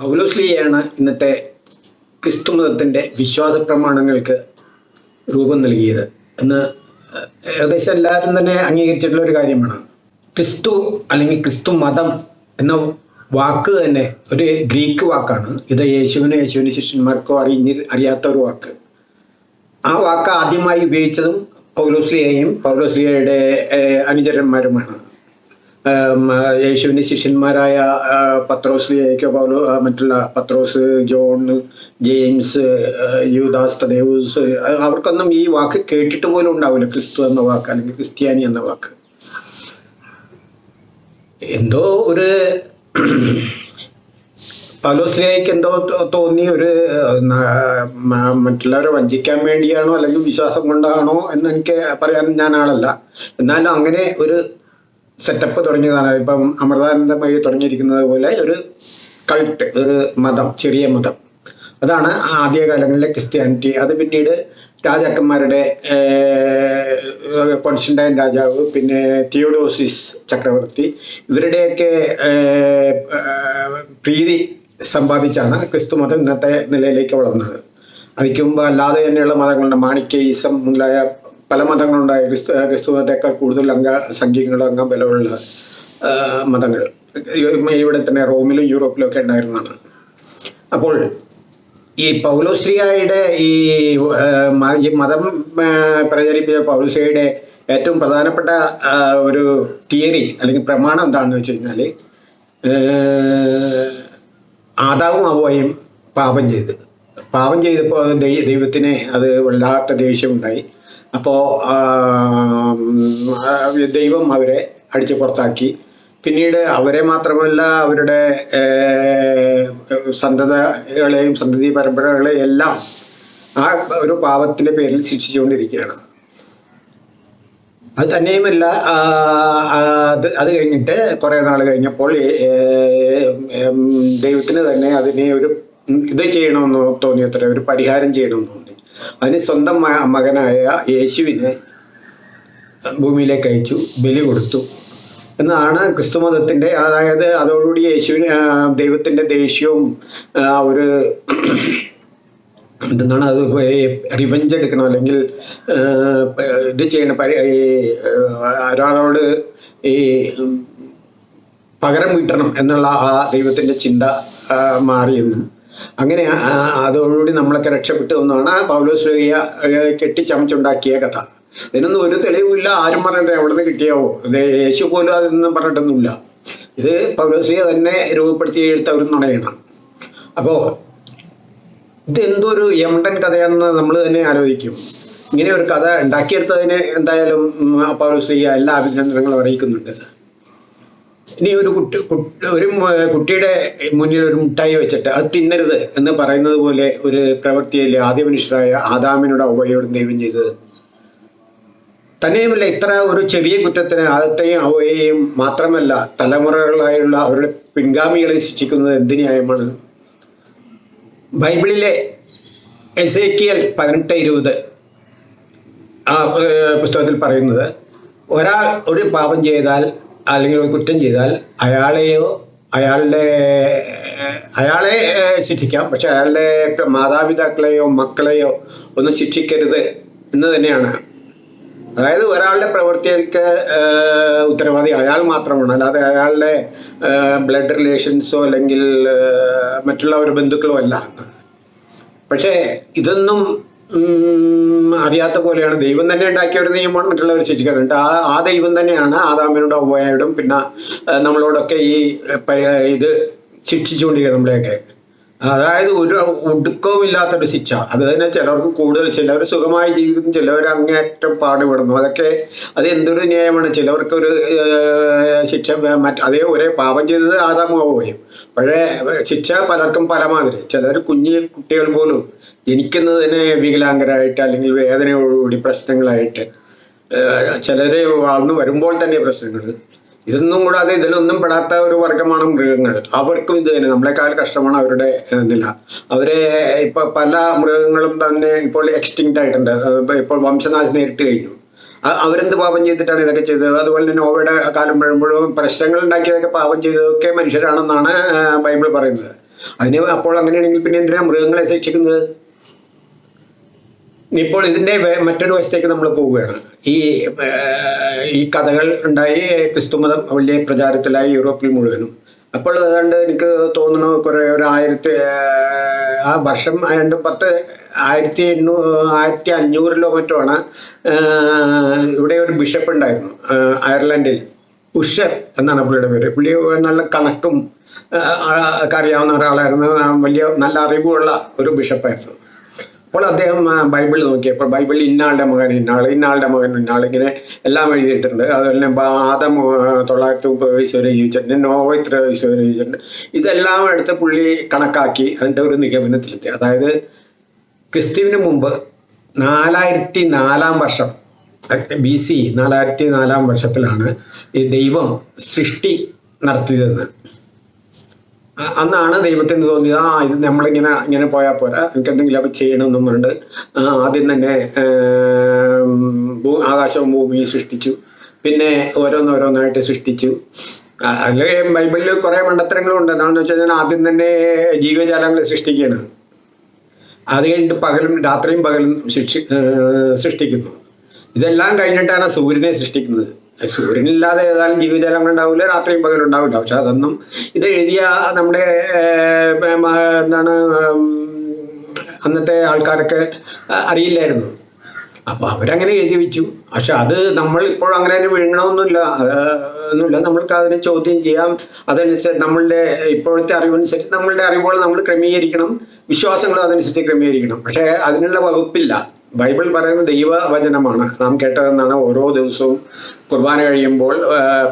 പൗലോസ്ലിയാണ് ഇന്നത്തെ ക്രിസ്തുമതത്തിന്റെ വിശ്വാസ പ്രമാണങ്ങൾക്ക് രൂപം നൽകിയത്. എന്ന് ഏകദേശം എല്ലാവരും തന്നെ അംഗീകരിച്ചിട്ടുള്ള ഒരു കാര്യമാണ്. ക്രിസ്തു അല്ലെങ്കിൽ ക്രിസ്തു മതം എന്ന വാക്ക് തന്നെ ഒരു ഗ്രീക്ക് വാക്കാണ്. ഇത് യേശുവിനോ യേശുവിന് ശിഷ്യന്മാർക്കോ അറിഞ്ഞി അറിയാത്ത ഒരു വാക്ക്. ആ വാക്ക് ആദ്യമായി ഉപയോഗിച്ചതും പൗലോസ്ലിയയും പൗലോസ്ലിയയുടെ അനുചരന്മാരുമാണ്. യേശുവിന്റെ ശിഷ്യന്മാരായ പത്രോസ് പൗലോ മറ്റുള്ള പത്രോസ് ജോൺ ജെയിംസ് യുദാസ് തദേവൂസ് അവർക്കൊന്നും ഈ വാക്ക് കേട്ടിട്ട് പോലും ഉണ്ടാവില്ല. ക്രിസ്തു എന്ന വാക്ക് അല്ലെങ്കിൽ ക്രിസ്ത്യാനി എന്ന വാക്ക്. എന്തോ ഒരു പൗലോസ്ലിയയ്ക്ക് എന്തോ തോന്നി ഒരു മറ്റുള്ളവരെ വഞ്ചിക്കാൻ വേണ്ടിയാണോ അല്ലെങ്കിൽ വിശ്വാസം കൊണ്ടാണോ എന്ന് എനിക്ക് പറയാൻ ഞാൻ ആളല്ല എന്നാലും അങ്ങനെ ഒരു സെറ്റപ്പ് തുടങ്ങിയതാണ്. ഇപ്പം അമൃതാനന്ദമയി തുടങ്ങിയിരിക്കുന്നത് പോലെ ഒരു കൾട്ട് ഒരു മതം ചെറിയ മതം. അതാണ് ആദ്യകാലങ്ങളിലെ ക്രിസ്ത്യാനിറ്റി. അത് പിന്നീട് രാജാക്കന്മാരുടെ കോൺസ്റ്റന്റൈൻ രാജാവ് പിന്നെ തിയോഡോസിസ് ചക്രവർത്തി ഇവരുടെയൊക്കെ പ്രീതി സമ്പാദിച്ചാണ് ക്രിസ്തു മതം ഇന്നത്തെ നിലയിലേക്ക് വളർന്നത്. അതിക്ക് മുമ്പ് അല്ലാതെ തന്നെയുള്ള മതങ്ങളുണ്ട്. മാണിക്കേയിസം മുതലായ പല മതങ്ങളുണ്ടായ ക്രിസ്തു ക്രിസ്തു മതത്തെക്കാൾ കൂടുതൽ അംഗ സംഖ്യകളും അംഗം ബലമുള്ള മതങ്ങൾ. ഇവിടെ തന്നെ റോമിലും യൂറോപ്പിലും ഒക്കെ ഉണ്ടായിരുന്നതാണ്. അപ്പോൾ ഈ പൗലോശ്രീയായുടെ ഈ മതം പ്രചരിപ്പിച്ച പൗലോശ്രീയുടെ ഏറ്റവും പ്രധാനപ്പെട്ട ഒരു തിയറി അല്ലെങ്കിൽ പ്രമാണം എന്താണെന്ന് വെച്ച് കഴിഞ്ഞാൽ ആദാവും അവയും പാപം ചെയ്ത്. പാപം ചെയ്തപ്പോൾ ദൈവത്തിന് അത് വല്ലാത്ത ദേഷ്യമുണ്ടായി അപ്പോൾ ദൈവം അവരെ അടിച്ചു പുറത്താക്കി. പിന്നീട് അവരെ മാത്രമല്ല അവരുടെ സന്തതകളെയും സന്തതി പരമ്പരകളെയും എല്ലാം ആ ഒരു പാപത്തിന്റെ പേരിൽ ശിക്ഷിച്ചുകൊണ്ടിരിക്കുകയാണ്. അത് തന്നെയുമല്ല അത് അത് കഴിഞ്ഞിട്ട് കുറേ നാൾ കഴിഞ്ഞപ്പോൾ ദൈവത്തിന് തന്നെ അതിനെ ഒരു ഇത് ചെയ്യണമെന്ന് തോന്നിയത്ര ഒരു പരിഹാരം ചെയ്യണമെന്ന് തോന്നി. അതിന് സ്വന്തം മകനായ യേശുവിനെ ഭൂമിയിലേക്ക് അയച്ചു ബലി കൊടുത്തു. എന്നാണ് ക്രിസ്തുമതത്തിന്റെ അതായത് അതോടുകൂടി യേശുവിന് ദൈവത്തിന്റെ ദേഷ്യവും ഒരു എന്താണ് അത് റിവഞ്ച് എടുക്കണം അല്ലെങ്കിൽ ഇത് ചെയ്യണം. പരി- ഒരാളോട് ഈ പകരം വീട്ടണം എന്നുള്ള ആ ദൈവത്തിന്റെ ചിന്ത മാറിയെന്നും അങ്ങനെ അതോടുകൂടി നമ്മളൊക്കെ രക്ഷപ്പെട്ടു എന്നാണ് പൗലോസ്ലിയ കെട്ടിച്ചമച്ചുണ്ടാക്കിയ കഥ. ഇതിനൊന്നും ഒരു തെളിവുമില്ല. ആരും പറഞ്ഞിട്ട് എവിടെ നിന്ന് കിട്ടിയാവോ യേശു പോലും അതൊന്നും പറഞ്ഞിട്ടൊന്നുമില്ല. ഇത് പൗലോസിയെ തന്നെ രൂപപ്പെടുത്തി എടുത്ത ഒരു നുണയാണ്. അപ്പോൾ ഇത് എന്തോ ഒരു യമണ്ടൻ കഥയാണെന്ന് നമ്മൾ തന്നെ ആലോചിക്കും. ഇങ്ങനെ ഒരു കഥ ഉണ്ടാക്കിയെടുത്തതിന് എന്തായാലും പൗലോസ് പൗലോസ്ലിയ എല്ലാ അഭിനന്ദനങ്ങളും അറിയിക്കുന്നുണ്ട്. ഇനി ഒരു കുട്ടി ഒരു കുട്ടിയുടെ മുന്നിൽ ഒരു മുട്ടായി വെച്ചിട്ട് അത് തിന്നരുത് എന്ന് പറയുന്നത് പോലെ ഒരു പ്രവൃത്തിയല്ലേ ആദ്യ മനുഷ്യരായ ആദാമിനോട് അവയോടും ദൈവം ചെയ്തത്. തന്നെയുമല്ല ഇത്ര ഒരു ചെറിയ കുറ്റത്തിന് ആദത്തെയും അവയെയും മാത്രമല്ല തലമുറകളായുള്ള അവരുടെ പിൻഗാമികളെ ശിക്ഷിക്കുന്നത് എന്ത് ന്യായമാണ്? ബൈബിളിലെ എസേക്കിയൽ പതിനെട്ട് ഇരുപത് ആ പുസ്തകത്തിൽ പറയുന്നത് ഒരാൾ ഒരു പാപം ചെയ്താൽ അല്ലെങ്കിൽ ഒരു കുറ്റം ചെയ്താൽ അയാളെയോ അയാളുടെ അയാളെ ശിക്ഷിക്കാം. പക്ഷെ അയാളുടെ മാതാപിതാക്കളെയോ മക്കളെയോ ഒന്നും ശിക്ഷിക്കരുത് എന്ന് തന്നെയാണ്. അതായത് ഒരാളുടെ പ്രവൃത്തികൾക്ക് ഉത്തരവാദി അയാൾ മാത്രമാണ്. അല്ലാതെ അയാളുടെ ബ്ലഡ് റിലേഷൻസോ അല്ലെങ്കിൽ മറ്റുള്ള ഒരു ബന്ധുക്കളോ അല്ല. പക്ഷേ ഇതൊന്നും അറിയാത്ത പോലെയാണ്. ദൈവം തന്നെ ഉണ്ടാക്കിയ ഒരു നിയമമാണ് മറ്റുള്ളവർ ശിക്ഷിക്കാറുണ്ട് ആ ആ ദൈവം തന്നെയാണ് ആദാമിനോട് അവയോടും പിന്നെ നമ്മളോടൊക്കെ ഈ ഇത് ശിക്ഷിച്ചുകൊണ്ടിരിക്കുന്നത് നമ്മളെയൊക്കെ. അതായത് ഒരു ഒടുക്കവും ഇല്ലാത്തൊരു ശിക്ഷ. അത് തന്നെ ചിലർക്ക് കൂടുതൽ ചിലവർ സുഖമായി ജീവിക്കുന്നു ചിലവർ അങ്ങേറ്റം പാടുപെടുന്നു. അതൊക്കെ അത് എന്തൊരു ന്യായമാണ്? ചിലവർക്ക് ഒരു ശിക്ഷ മറ്റ് അതേ ഒരേ പാപം ചെയ്തത് ആദാമാവുകയും പക്ഷേ ശിക്ഷ പലർക്കും പല മാതിരി ചിലർ കുഞ്ഞു കുട്ടികൾ പോലും ജനിക്കുന്നതിന് വികലാംഗരായിട്ട് അല്ലെങ്കിൽ വേദനയോടുകൂടി പ്രശ്നങ്ങളായിട്ട് ചിലര് വളർന്നു വരുമ്പോൾ തന്നെ പ്രശ്നങ്ങൾ ഇതൊന്നും കൂടാതെ ഇതിലൊന്നും പെടാത്ത ഒരു വർഗമാണ് മൃഗങ്ങൾ. അവർക്കും ഇത് തന്നെ. നമ്മളെക്കാൾ കഷ്ടമാണ് അവരുടെ നില. അവരെ ഇപ്പൊ പല മൃഗങ്ങളും തന്നെ ഇപ്പോൾ എക്സ്റ്റിങ്റ്റ് ആയിട്ടുണ്ട്. ഇപ്പൊ ഇപ്പോൾ വംശനാശം നേരിട്ട് കഴിഞ്ഞു. അവരെന്ത് പാപം ചെയ്തിട്ടാണ് ഇതൊക്കെ ചെയ്തത്? അതുപോലെ തന്നെ നോവയുടെ കാലം വരുമ്പോഴും പ്രശ്നങ്ങൾ ഉണ്ടാക്കിയതൊക്കെ പാപം ചെയ്തതൊക്കെ മനുഷ്യരാണെന്നാണ് ബൈബിൾ പറയുന്നത്. അതിന് അപ്പോൾ അങ്ങനെയാണെങ്കിൽ പിന്നെ എന്തിനാ മൃഗങ്ങളെ ശിക്ഷിക്കുന്നത്? ഇപ്പോൾ ഇതിന്റെ മറ്റൊരു വശത്തേക്ക് നമ്മൾ പോവുകയാണ്. ഈ ഈ കഥകൾ ഉണ്ടായി ക്രിസ്തുമതം വലിയ പ്രചാരത്തിലായി യൂറോപ്പിൽ മുഴുവനും. അപ്പോൾ ഏതാണ്ട് എനിക്ക് തോന്നുന്നു കുറേ ഒരു ആയിരത്തി ആ വർഷം രണ്ട് പത്ത് ആയിരത്തി എണ്ണൂ ആയിരത്തി അഞ്ഞൂറിലോ മറ്റോ ആണ് ഇവിടെ ഒരു ബിഷപ്പ് ഉണ്ടായിരുന്നു അയർലൻഡിൽ. ഉഷർ എന്നാണ് പുള്ളിയുടെ പേര്. പുള്ളി നല്ല കണക്കും അറിയാവുന്ന ഒരാളായിരുന്നു. വലിയ നല്ല അറിവുള്ള ഒരു ബിഷപ്പായിരുന്നു. അപ്പോൾ അദ്ദേഹം ബൈബിൾ നോക്കിയപ്പോൾ ബൈബിളിൽ ഇന്നാളുടെ മകൻ ഇന്നാൾ ഇന്നാളുടെ മകൻ ഇന്നാൾ ഇങ്ങനെ എല്ലാം എഴുതിയിട്ടുണ്ട്. അതുപോലെ തന്നെ ആദം തൊള്ളായിരത്തി മുപ്പത് വയസ്സ് വരെ ജീവിച്ചിട്ടുണ്ട്. നോവ ഇത്ര വയസ്സ് വരെ ജീവിച്ചിട്ടുണ്ട്. ഇതെല്ലാം എടുത്ത് പുള്ളി കണക്കാക്കി അതിന്റെ ഒരു നിഗമനത്തിലെത്തി. അതായത് ക്രിസ്തുവിന് മുമ്പ് നാലായിരത്തി നാലാം വർഷം ബി സി നാലായിരത്തി നാലാം വർഷത്തിലാണ് ഈ ദൈവം സൃഷ്ടി നടത്തിയതെന്ന്. അന്നാണ് ദൈവത്തിന് തോന്നിയത്? ആ ഇത് നമ്മളിങ്ങനെ ഇങ്ങനെ പോയാൽ പോരാ. നമുക്ക് എന്തെങ്കിലുമൊക്കെ ചെയ്യണം ആ, ആദ്യം തന്നെ ആകാശവും ഭൂമിയും സൃഷ്ടിച്ചു. പിന്നെ ഓരോന്നോരോന്നായിട്ട് സൃഷ്ടിച്ചു. അതിൽ ബൈബിളിൽ കുറേ മണ്ടത്തരങ്ങളുണ്ട്. എന്താണെന്ന് വെച്ച് കഴിഞ്ഞാൽ ആദ്യം തന്നെ ജീവജാലങ്ങൾ സൃഷ്ടിക്കുകയാണ്. അത് കഴിഞ്ഞിട്ട് പകലും രാത്രിയും പകലും ഏർ സൃഷ്ടിക്കുന്നു. ഇതെല്ലാം കഴിഞ്ഞിട്ടാണ് സൂര്യനെ സൃഷ്ടിക്കുന്നത്. സൂര്യനില്ലാതെ ഏതായാലും ജീവജാലങ്ങൾ ഉണ്ടാവില്ല രാത്രിയും പകലും ഉണ്ടാവില്ല. പക്ഷെ അതൊന്നും ഇത് എഴുതിയ നമ്മുടെ എന്താണ് അന്നത്തെ ആൾക്കാരൊക്കെ അറിയില്ലായിരുന്നു. അപ്പോൾ അവരങ്ങനെ എഴുതി വെച്ചു. പക്ഷെ അത് നമ്മൾ ഇപ്പോൾ അങ്ങനെ തന്നെ വിഴുങ്ങണമെന്നില്ല ഒന്നുമില്ല. നമ്മൾക്ക് അതിനെ ചോദ്യം ചെയ്യാം. അതനുസരിച്ച് നമ്മളുടെ ഇപ്പോഴത്തെ അറിവനുസരിച്ച് നമ്മളുടെ അറിവുകൾ നമ്മൾ ക്രമീകരിക്കണം. വിശ്വാസങ്ങളും അതനുസരിച്ച് ക്രമീകരിക്കണം. പക്ഷെ അതിനുള്ള വകുപ്പില്ല. ബൈബിൾ പറയുന്ന ദൈവവചനമാണ്. നാം കേട്ടതെന്നാണ് ഓരോ ദിവസവും കുർബാന കഴിയുമ്പോൾ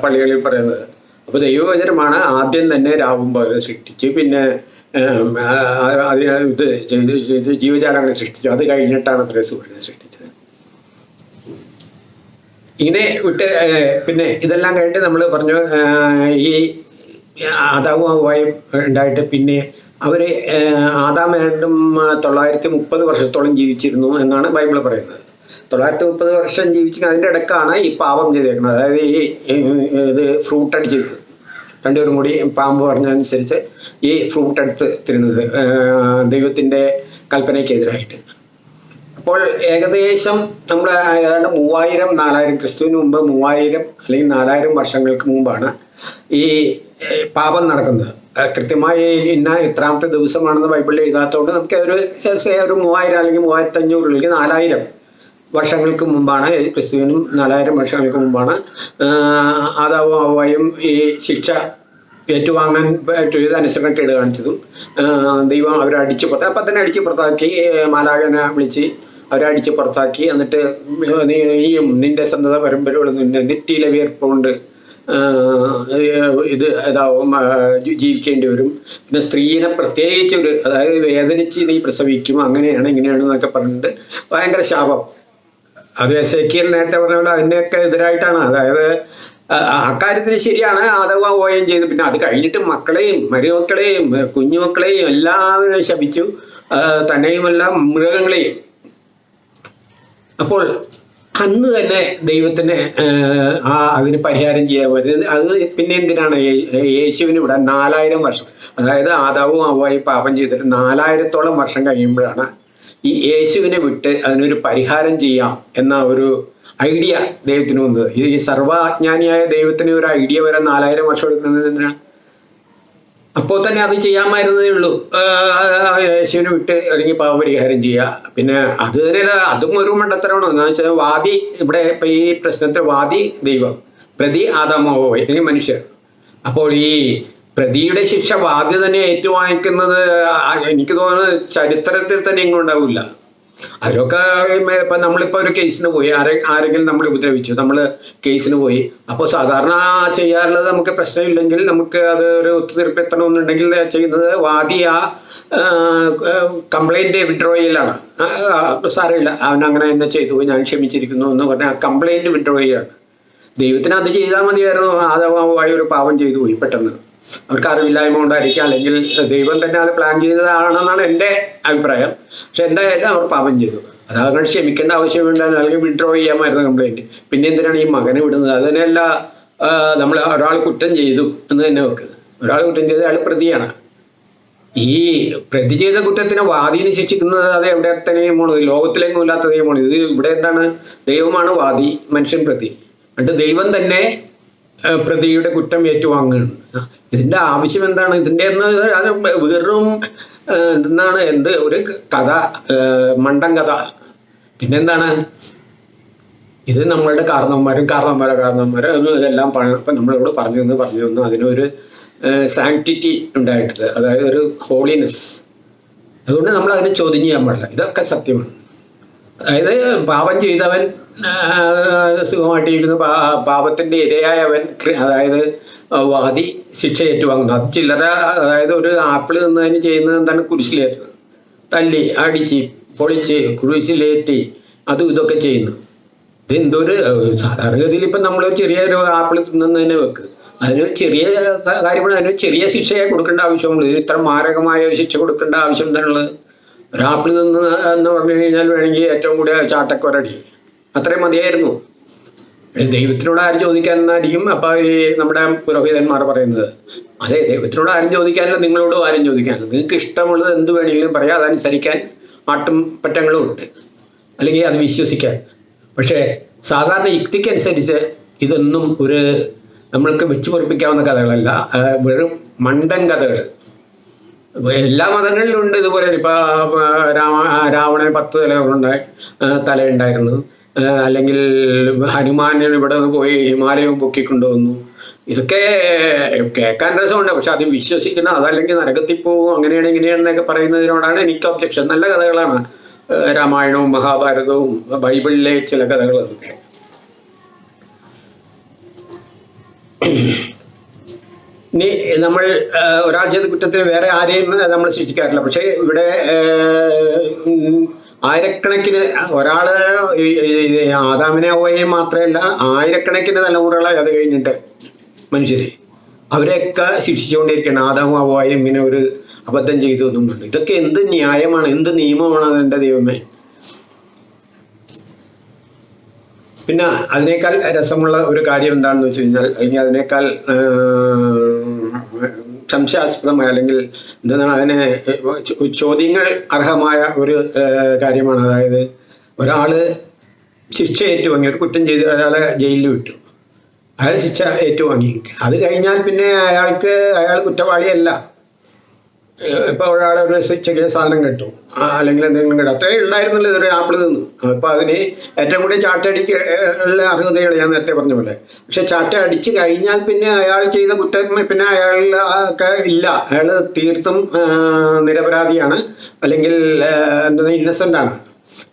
പള്ളികളിൽ പറയുന്നത്. അപ്പോൾ ദൈവവചനമാണ് ആദ്യം തന്നെ രാവും പകലും സൃഷ്ടിച്ച് പിന്നെ ഇത് ജീവജാലങ്ങളെ സൃഷ്ടിച്ചു. അത് കഴിഞ്ഞിട്ടാണ് അത്ര സൂര്യനെ സൃഷ്ടിച്ചത്. ഇങ്ങനെ വിട്ട് പിന്നെ ഇതെല്ലാം കഴിഞ്ഞിട്ട് നമ്മൾ പറഞ്ഞു ഈ ഹവ്വായും ഉണ്ടായിട്ട് പിന്നെ അവർ ആദാം ഏണ്ടും തൊള്ളായിരത്തി മുപ്പത് വർഷത്തോളം ജീവിച്ചിരുന്നു എന്നാണ് ബൈബിൾ പറയുന്നത്. തൊള്ളായിരത്തി മുപ്പത് വർഷം ജീവിച്ച് അതിന്റെ ഇടക്കാണ് ഈ പാപം ചെയ്തേക്കുന്നത്. അതായത് ഈ ഇത് ഫ്രൂട്ട് അടിച്ചിരുന്നത് രണ്ടുപേരും കൂടി പാമ്പ് പറഞ്ഞതനുസരിച്ച് ഈ ഫ്രൂട്ട് എടുത്ത് തിരുന്നത് ദൈവത്തിന്റെ കൽപ്പനയ്ക്കെതിരായിട്ട്. അപ്പോൾ ഏകദേശം നമ്മൾ ഏതാണ്ട് മൂവായിരം നാലായിരം ക്രിസ്തുവിന് മുമ്പ് മൂവായിരം അല്ലെങ്കിൽ നാലായിരം വർഷങ്ങൾക്ക് മുമ്പാണ് ഈ പാപം നടക്കുന്നത്. കൃത്യമായി ഇന്ന എത്രാമത്തെ ദിവസമാണെന്ന് ബൈബിളിൽ എഴുതാത്തതുകൊണ്ട് നമുക്ക് ഒരു ഒരു മൂവായിരം അല്ലെങ്കിൽ മൂവായിരത്തി അഞ്ഞൂറ് അല്ലെങ്കിൽ നാലായിരം വർഷങ്ങൾക്ക് മുമ്പാണ് ക്രിസ്തുവിനും നാലായിരം വർഷങ്ങൾക്ക് മുമ്പാണ് ആഹ് ആദാവും ഈ ശിക്ഷ ഏറ്റുവാങ്ങാൻ ചെയ്ത് അനുസരണക്കേട് കാണിച്ചതും ദൈവം അവരെ അടിച്ച് പുറത്ത് അപ്പം തന്നെ അടിച്ച് പുറത്താക്കി മാലാകനെ വിളിച്ച് അവരെ അടിച്ച് പുറത്താക്കി എന്നിട്ട് നീയും നിന്റെ സന്തത പരമ്പരകളും നിന്റെ നെറ്റിയിലെ വിയർപ്പുകൊണ്ട് ആഹ് ഇത് ജീവിക്കേണ്ടി വരും. പിന്നെ സ്ത്രീനെ പ്രത്യേകിച്ച് ഒരു അതായത് വേദനിച്ച് നീ പ്രസവിക്കും അങ്ങനെയാണ് ഇങ്ങനെയാണ് എന്നൊക്കെ പറഞ്ഞിട്ട് ഭയങ്കര ശാപം. അത് എസ് എക്കിയൽ നേരത്തെ പറഞ്ഞ പോലെ അതിനൊക്കെ എതിരായിട്ടാണ്. അതായത് ആ ശരിയാണ് ആദവ ഓയം ചെയ്തു. പിന്നെ അത് കഴിഞ്ഞിട്ട് മക്കളെയും മരുമക്കളെയും കുഞ്ഞുമക്കളെയും എല്ലാവരും ശപിച്ചു. തന്നെയുമല്ല മൃഗങ്ങളെയും. അപ്പോൾ അന്ന് തന്നെ ദൈവത്തിന് ആ, അതിന് പരിഹാരം ചെയ്യാൻ പറ്റുന്നത് അത് പിന്നെ എന്തിനാണ്? യേശുവിന് ഇവിടെ നാലായിരം വർഷം. അതായത് ആദാവും അവ്വായി പാപം ചെയ്തിട്ട് നാലായിരത്തോളം വർഷം കഴിയുമ്പോഴാണ് ഈ യേശുവിനെ വിട്ട് അതിനൊരു പരിഹാരം ചെയ്യാം എന്ന ഒരു ഐഡിയ ദൈവത്തിന് വന്നത്. ഈ സർവാജ്ഞാനിയായ ദൈവത്തിന് ഒരു ഐഡിയ വരെ നാലായിരം വർഷം എടുക്കുന്നത് എന്തിനാണ് അപ്പോൾ തന്നെ അത് ചെയ്യാമായിരുന്നതേ ഉള്ളൂ. യേശുവിനെ വിട്ട് അല്ലെങ്കിൽ പാവപരിഹാരം ചെയ്യുക. പിന്നെ അത് തന്നെ അതും ഒരു മണ്ടത്തരമാണ്. എന്താ വെച്ചാൽ വാദി ഇവിടെ ഇപ്പം ഈ പ്രശ്നത്തിൽ വാദി ദൈവം. പ്രതി ആദാമോ അല്ലെങ്കിൽ മനുഷ്യർ. അപ്പോൾ ഈ പ്രതിയുടെ ശിക്ഷ വാദി തന്നെ ഏറ്റുവാങ്ങിക്കുന്നത് എനിക്ക് തോന്നുന്നത് ചരിത്രത്തിൽ തന്നെ എങ്ങും അതിലൊക്കെ ഇപ്പം നമ്മളിപ്പോൾ ഒരു കേസിന് പോയി. ആരെ ആരെങ്കിലും നമ്മൾ ഉപദ്രവിച്ചു. നമ്മൾ കേസിന് പോയി. അപ്പോൾ സാധാരണ ചെയ്യാറുള്ളത് നമുക്ക് പ്രശ്നമില്ലെങ്കിൽ നമുക്ക് അത് ഒരു ഒത്തുതീർപ്പ് എത്തണമെന്നുണ്ടെങ്കിൽ ചെയ്യുന്നത് വാദി ആ കംപ്ലൈന്റ് വിഡ്രോ ചെയ്യലാണ് ആ, ആ, സാരമില്ല. അവൻ അങ്ങനെ എന്നെ ചെയ്തു. ഞാൻ ക്ഷമിച്ചിരിക്കുന്നു എന്ന് പറഞ്ഞാൽ ആ കംപ്ലൈന്റ് വിഡ്രോ ചെയ്യാണ്. ദൈവത്തിന് അത് ചെയ്താൽ മതിയായിരുന്നു. ആദമായി ഒരു പാപം ചെയ്തു പോയി പെട്ടെന്ന്. അവർക്ക് അറിവില്ലായ്മ കൊണ്ടായിരിക്കാം അല്ലെങ്കിൽ ദൈവം തന്നെ അത് പ്ലാൻ ചെയ്തതാണെന്നാണ് എന്റെ അഭിപ്രായം. പക്ഷെ എന്തായാലും അവർ പാപം ചെയ്തു. അത് അങ്ങനെ ക്ഷമിക്കേണ്ട ആവശ്യമുണ്ടായിരുന്നു അല്ലെങ്കിൽ വിഡ്രോ ചെയ്യാമായിരുന്നു കംപ്ലൈന്റ് പിന്നെ എന്തിനാണ് ഈ മകനെ വിടുന്നത്? അത് തന്നെയല്ല നമ്മൾ ഒരാൾ കുറ്റം ചെയ്തു എന്ന് തന്നെ വെക്കുന്നത് ഒരാൾ കുറ്റം ചെയ്ത് അയാൾ പ്രതിയാണ്. ഈ പ്രതി ചെയ്ത കുറ്റത്തിന് വാദിനെ ശിക്ഷിക്കുന്നത് അത് എവിടെ തന്നെ നിയമമാണ് ലോകത്തിലെങ്ങും ഇല്ലാത്ത നിയമമാണ് ഇത് ഇവിടെ എന്താണ്? ദൈവമാണ് വാദി മനുഷ്യൻ പ്രതി. എന്നിട്ട് ദൈവം തന്നെ പ്രതിയുടെ കുറ്റം ഏറ്റുവാങ്ങുകയാണ്. ഇതിന്റെ ആവശ്യം എന്താണ്? ഇതിന്റെ എന്ന് അത് വെറും എന്താണ്? എന്ത്? ഒരു കഥ മണ്ടം കഥ. പിന്നെന്താണ്? ഇത് നമ്മളുടെ കാരണവന്മാരും കാരണവന്മാരും കാരണവന്മാരും. ഇതെല്ലാം ഇപ്പം നമ്മളിവിടെ പറഞ്ഞു തന്നു പറഞ്ഞു തന്നു. അതിനൊരു സാങ്ക്ടിറ്റി ഉണ്ടായിട്ടില്ല അതായത് ഒരു ഹോളിനെസ് അതുകൊണ്ട് നമ്മൾ അതിനെ ചോദ്യം ചെയ്യാൻ പാടില്ല. ഇതൊക്കെ സത്യമാണ്. അതായത് പാപം ചെയ്തവൻ സുഖമായിട്ടിരിക്കുന്നു. പാപത്തിന്റെ ഇരയായവൻ അതായത് വാദി ശിക്ഷ ഏറ്റുവാങ്ങുന്നു. അത് ചില്ലറ അതായത് ഒരു ആപ്പിൾ നിന്നതിന് ചെയ്യുന്നത് എന്താണ്? കുരിശിലേറ്റ് തല്ലി അടിച്ച് പൊളിച്ച് കുരിശിലേറ്റി അതും ഇതൊക്കെ ചെയ്യുന്നു. ഇത് എന്തൊരു ഏഹ്, സാധാരണഗതിയിൽ ഇപ്പം നമ്മൾ ചെറിയൊരു ആപ്പിൾ തിന്നുന്നതിനെ വെക്ക്. അതിന് ചെറിയ കാര്യമാണ്. അതിന് ചെറിയ ശിക്ഷയെ കൊടുക്കേണ്ട ആവശ്യമുള്ളൂ ഇത്ര മാരകമായ ശിക്ഷ കൊടുക്കേണ്ട ആവശ്യം എന്താണുള്ളത്? ഒരു നിന്ന് എന്ന് പറഞ്ഞു കഴിഞ്ഞാൽ വേണമെങ്കിൽ ഏറ്റവും കൂടിയ ചാട്ടക്കൊരടി അത്രയും മതിയായിരുന്നു. ദൈവത്തിനോട് ആരും ചോദിക്കാൻ എന്നായിരിക്കും അപ്പൊ ഈ നമ്മുടെ പുരോഹിതന്മാർ പറയുന്നത്. അതെ ദൈവത്തിനോട് ആരും ചോദിക്കാനില്ല നിങ്ങളോടും ആരും ചോദിക്കാനില്ല. നിങ്ങൾക്ക് ഇഷ്ടമുള്ളത് എന്ത് വേണമെങ്കിലും പറയാം അതനുസരിക്കാൻ ആട്ടും പറ്റങ്ങളും ഉണ്ട്. അല്ലെങ്കിൽ അത് വിശ്വസിക്കാൻ. പക്ഷേ സാധാരണ യുക്തിക്കനുസരിച്ച് ഇതൊന്നും ഒരു നമ്മൾക്ക് വെച്ച് പൊറിപ്പിക്കാവുന്ന കഥകളല്ല വെറും മണ്ടൻ കഥകൾ എല്ലാ മതങ്ങളിലും ഉണ്ട് ഇതുപോലെ. ഇപ്പൊ രാമ രാവണൻ പത്ത് തലകളുണ്ടായി തലയുണ്ടായിരുന്നു അല്ലെങ്കിൽ ഹനുമാൻ ഇവിടെ നിന്ന് പോയി ഹിമാലയം പൊക്കിക്കൊണ്ടുവന്നു. ഇതൊക്കെ കേൾക്കാൻ രസമുണ്ട്. പക്ഷെ അത് വിശ്വസിക്കുന്ന അതല്ലെങ്കിൽ നരകത്തിൽ പോവും അങ്ങനെയാണ് ഇങ്ങനെയാണെന്നൊക്കെ പറയുന്നതിനോടാണ് എനിക്ക് ഒബ്ജക്ഷൻ നല്ല കഥകളാണ് രാമായണവും മഹാഭാരതവും ബൈബിളിലെ ചില കഥകളൊക്കെ. ഇനി നമ്മൾ ഒരാൾ ചെയ്ത കുറ്റത്തിന് വേറെ ആരെയും നമ്മൾ ശിക്ഷിക്കാറില്ല. പക്ഷേ ഇവിടെ ആയിരക്കണക്കിന് ഈ ആദാമിനെ ഓയെ മാത്രമല്ല ആയിരക്കണക്കിന് തലമുറകളായി അത് കഴിഞ്ഞിട്ട് മനുഷ്യര് അവരെയൊക്കെ ശിക്ഷിച്ചുകൊണ്ടിരിക്കുകയാണ്. ആദാമും അവയും ഇങ്ങനെ ഒരു അബദ്ധം ചെയ്തു എന്നുണ്ട് ഇതൊക്കെ എന്ത് ന്യായമാണ് എന്ത് നിയമമാണ് അതിന്റെ ദൈവമേ? പിന്നെ അതിനേക്കാൾ രസമുള്ള ഒരു കാര്യം എന്താണെന്ന് വെച്ച് കഴിഞ്ഞാൽ അല്ലെങ്കിൽ അതിനേക്കാൾ സംശയാസ്പദമായ അല്ലെങ്കിൽ എന്താണ് അതിനെ ചോദ്യങ്ങൾ അർഹമായ ഒരു കാര്യമാണ്. അതായത് ഒരാൾ ശിക്ഷ ഏറ്റുവാങ്ങി ഒരു കുറ്റം ചെയ്ത് ഒരാളെ ജയിലിൽ വിട്ടു. അയാൾ ശിക്ഷ ഏറ്റുവാങ്ങി. അത് കഴിഞ്ഞാൽ പിന്നെ അയാൾക്ക് അയാൾ കുറ്റവാളിയല്ല. ഇപ്പൊ ഒരാളെ ഒരു ചെറിയ സാധനം കിട്ടും. അല്ലെങ്കിൽ എന്തെങ്കിലും കിട്ടും. അത്രേ ഉണ്ടായിരുന്നല്ലോ ഇതൊരു ആപ്പിൾ നിന്ന്. അപ്പൊ അതിന് ഏറ്റവും കൂടി ചാട്ടടിക്ക് ഉള്ള അർഹതകൾ ഞാൻ നേരത്തെ പറഞ്ഞ പോലെ. പക്ഷെ ചാട്ട അടിച്ചു കഴിഞ്ഞാൽ പിന്നെ അയാൾ ചെയ്ത കുറ്റം പിന്നെ അയാൾ ഇല്ല. അയാൾ തീർത്തും നിരപരാധിയാണ്. അല്ലെങ്കിൽ എന്താ ആണ്.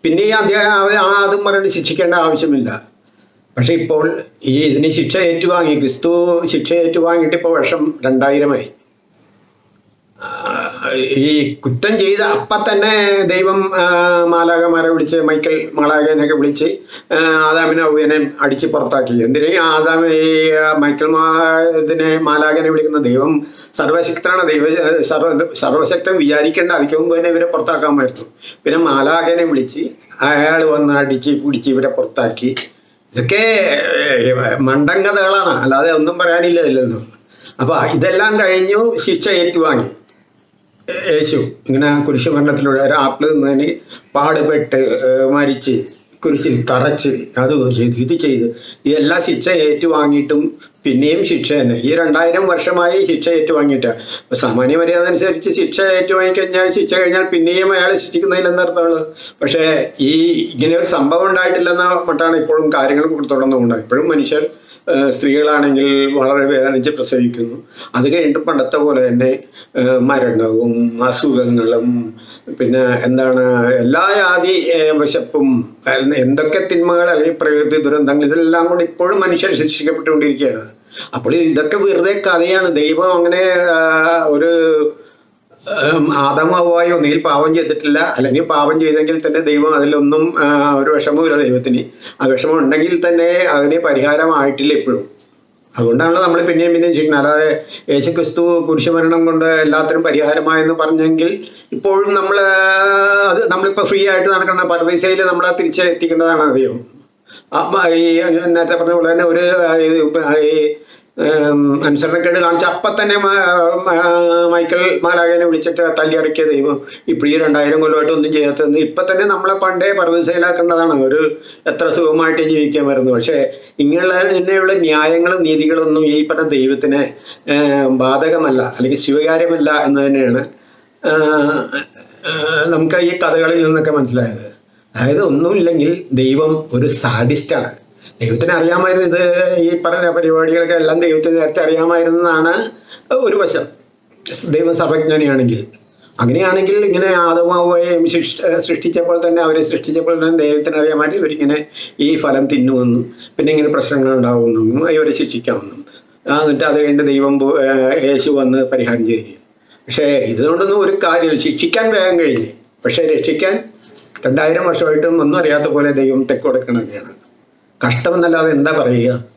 പിന്നെ ഈ അദ്ദേഹം അതും പറഞ്ഞ് ശിക്ഷിക്കേണ്ട ആവശ്യമില്ല. പക്ഷെ ഇപ്പോൾ ഈ ഇതിന് ശിക്ഷ ഏറ്റുവാങ്ങി ക്രിസ്തു ശിക്ഷ ഏറ്റുവാങ്ങിയിട്ട് ഇപ്പോൾ വർഷം രണ്ടായിരമായി. ഈ കുറ്റം ചെയ്ത അപ്പ തന്നെ ദൈവം മാലാകമാരെ വിളിച്ച് മൈക്കൽ മാലാകനെയൊക്കെ വിളിച്ച് ആദാമിനെ അവനെ അടിച്ച് പുറത്താക്കി. എന്തിനേ? ആദാം ആദാമ ഈ മൈക്കൽ മാ ഇതിനെ മാലാകനെ വിളിക്കുന്ന ദൈവം സർവശക്തനാണ് ദൈവ സർവ സർവശക്തൻ വിചാരിക്കേണ്ട അതിക്ക് മുമ്പ് തന്നെ ഇവരെ പുറത്താക്കാമായിരുന്നു. പിന്നെ മാലാകനെ വിളിച്ച് അയാൾ വന്ന് അടിച്ച് പിടിച്ച് ഇവരെ പുറത്താക്കി. ഇതൊക്കെ മണ്ടൻ അല്ലാതെ ഒന്നും പറയാനില്ല ഇതിലൊന്നും അപ്പൊ ഇതെല്ലാം കഴിഞ്ഞു ശിക്ഷ ഏറ്റുവാങ്ങി. യേശു. ഇങ്ങനെ കുരിശുമരണത്തിലൂടെ ഒരു ആപ്പിൾ നിന്നതിന് പാടുപെട്ട് മരിച്ച് കുരിശിൽ തറച്ച് അത് ചെയ്ത് ഇത് ചെയ്ത് ഇതെല്ലാം ശിക്ഷ ഏറ്റുവാങ്ങിയിട്ടും പിന്നെയും ശിക്ഷ തന്നെ. ഈ രണ്ടായിരം വർഷമായി ശിക്ഷ ഏറ്റുവാങ്ങിയിട്ട്. സാമാന്യ മര്യാദ അനുസരിച്ച് ശിക്ഷ ഏറ്റുവാങ്ങിക്കഴിഞ്ഞാൽ ശിക്ഷ കഴിഞ്ഞാൽ പിന്നെയും അയാളെ ശിക്ഷിക്കുന്നതിൽ എന്നർത്ഥമാണ് പക്ഷേ ഈ ഇങ്ങനെ ഒരു സംഭവം ഉണ്ടായിട്ടില്ലെന്ന മട്ടാണ് ഇപ്പോഴും കാര്യങ്ങൾ തുടർന്നുകൊണ്ട് ഇപ്പോഴും മനുഷ്യർ സ്ത്രീകളാണെങ്കിൽ വളരെ വേദനിച്ച് പ്രസവിക്കുന്നു. അത് കഴിഞ്ഞിട്ട് പണ്ടത്തെ പോലെ തന്നെ മരണവും അസുഖങ്ങളും പിന്നെ എന്താണ് എല്ലാ ജാതി വിശപ്പും എന്തൊക്കെ തിന്മകൾ അല്ലെങ്കിൽ പ്രകൃതി ദുരന്തങ്ങൾ ഇതെല്ലാം കൂടി ഇപ്പോഴും മനുഷ്യർ ശിക്ഷിക്കപ്പെട്ടുകൊണ്ടിരിക്കുകയാണ്. അപ്പോൾ ഇതൊക്കെ വെറുതെ കഥയാണ്. ദൈവം അങ്ങനെ ഒരു ആദമാവായി ഒന്നുകിൽ പാപം ചെയ്തിട്ടില്ല അല്ലെങ്കിൽ പാപം ചെയ്തെങ്കിൽ തന്നെ ദൈവം അതിലൊന്നും ഒരു വിഷമവുമില്ല ദൈവത്തിന്. ആ വിഷമം ഉണ്ടെങ്കിൽ തന്നെ അതിന് പരിഹാരമായിട്ടില്ല ഇപ്പോഴും. അതുകൊണ്ടാണല്ലോ നമ്മൾ പിന്നെയും പിന്നെയും ചെയ്യുന്നത്. അല്ലാതെ യേശു ക്രിസ്തു കുരിശുമരണം കൊണ്ട് എല്ലാത്തിനും പരിഹാരമായെന്ന് പറഞ്ഞെങ്കിൽ ഇപ്പോഴും നമ്മൾ അത് നമ്മളിപ്പോൾ ഫ്രീ ആയിട്ട് നടക്കുന്ന പരദീസയിൽ നമ്മൾ തിരിച്ച് എത്തിക്കേണ്ടതാണ് ആ, ഈ നേരത്തെ പറഞ്ഞ പോലെ തന്നെ ഒരു അനുസരണക്കേട് കാണിച്ച അപ്പം തന്നെ മൈക്കൽ മാലാകനെ വിളിച്ചിട്ട് തല്ലിയിറക്കിയ ദൈവം ഇപ്പം ഈ രണ്ടായിരം കൊല്ലമായിട്ട് ഒന്നും ചെയ്യാത്തത് ഇപ്പം തന്നെ നമ്മളെ പണ്ടേ പർവതശയിലാക്കേണ്ടതാണ് ഒരു എത്ര സുഖമായിട്ട് ജീവിക്കാൻ വരുന്നു പക്ഷേ ഇങ്ങനെയുള്ള ഇങ്ങനെയുള്ള ന്യായങ്ങളും നീതികളൊന്നും ഈ പറഞ്ഞ ദൈവത്തിന് ബാധകമല്ല അല്ലെങ്കിൽ സ്വീകാര്യമല്ല എന്ന് തന്നെയാണ് നമുക്ക് ഈ കഥകളിൽ നിന്നൊക്കെ മനസ്സിലായത്. അതായത് ഒന്നുമില്ലെങ്കിൽ ദൈവം ഒരു സാഡിസ്റ്റാണ്. ദൈവത്തിന് അറിയാമായിരുന്നു ഇത്. ഈ പറഞ്ഞ പരിപാടികളൊക്കെ എല്ലാം ദൈവത്തിന് നേരത്തെ അറിയാമായിരുന്നതാണ് ഒരു വശം. ദൈവം സർവജ്ഞാനിയാണെങ്കിൽ. അങ്ങനെയാണെങ്കിൽ ഇങ്ങനെ ആദമാവുകയും സൃഷ്ടിച്ചപ്പോൾ തന്നെ അവരെ സൃഷ്ടിച്ചപ്പോൾ തന്നെ ദൈവത്തിന് അറിയാമായിരുന്നു ഇവരിങ്ങനെ ഈ ഫലം തിന്നുമെന്നും പിന്നെ ഇങ്ങനെ പ്രശ്നങ്ങൾ ഉണ്ടാവുമെന്നും ഇവരെ ശിക്ഷിക്കാമെന്നും. എന്നിട്ട് അത് കഴിഞ്ഞ് ദൈവം യേശു വന്ന് പരിഹാരം ചെയ്യും പക്ഷേ ഇതുകൊണ്ടൊന്നും ഒരു കാര്യം ശിക്ഷിക്കാൻ വേഗം കഴിഞ്ഞ് പക്ഷേ രക്ഷിക്കാൻ രണ്ടായിരം വർഷമായിട്ടും ഒന്നും അറിയാത്ത പോലെ ദൈവം തെക്ക് കൊടുക്കണൊക്കെയാണ് കഷ്ടമെന്നല്ലാതെ എന്താ പറയുക?